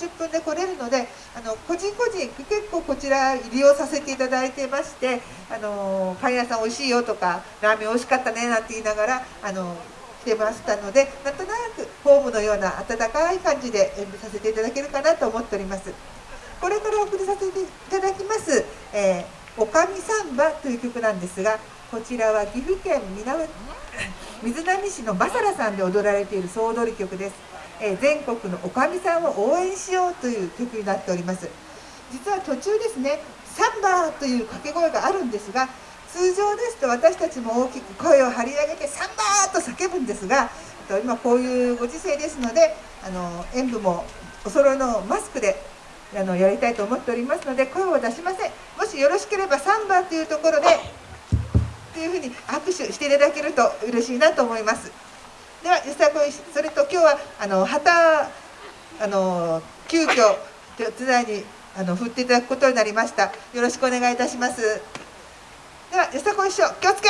10分で来れるのであの個人個人結構こちら利用させていただいてましてあのパン屋さん美味しいよとかラーメン美味しかったねなんて言いながらあの来てましたのでなんとなくホームのような温かい感じで演舞させていただけるかなと思っております。これからお送りさせていただきます「えー、おかみサンバ」という曲なんですがこちらは岐阜県 水波市のバサラさんで踊られている総踊り曲です、え、全国のおかみさんを応援しようという曲になっております実は途中ですねサンバーという掛け声があるんですが通常ですと私たちも大きく声を張り上げて「サンバー!」と叫ぶんですが今こういうご時世ですのであの演舞もお揃いのマスクであのやりたいと思っておりますので声を出しませんもしよろしければサンバーというところでというふうに握手していただけると嬉しいなと思いますではよさこいそれと今日はあの旗あの急遽手伝いにあの振っていただくことになりました。よろしくお願いいたします。ではよさこい師匠気をつけ。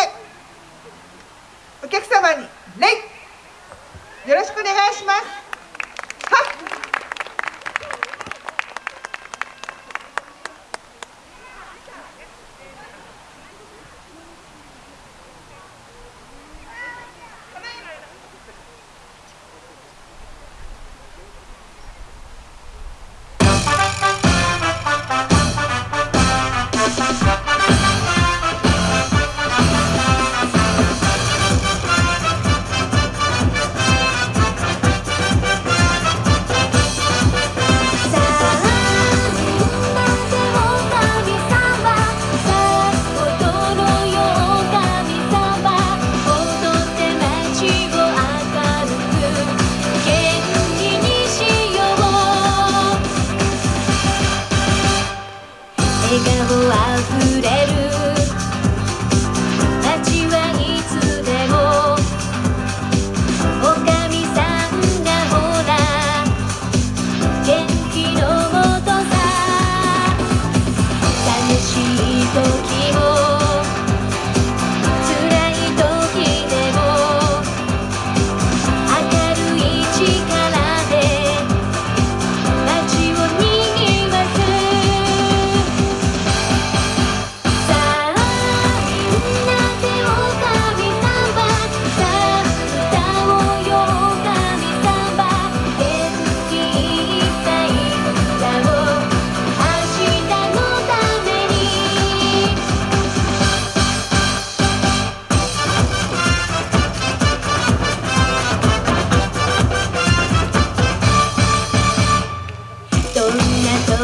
お客様に礼。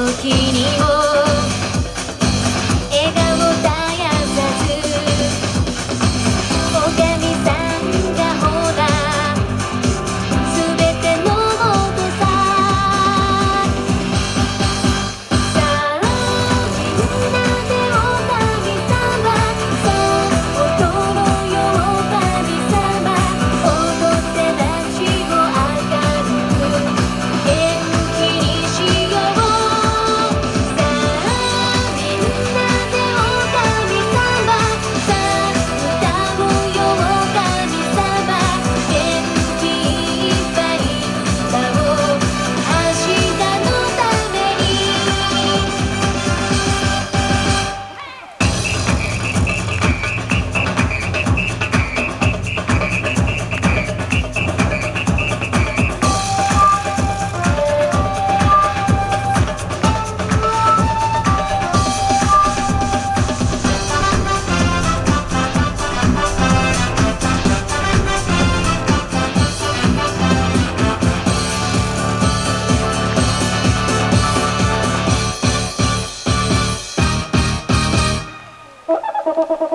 時にも Ha ha ha ha!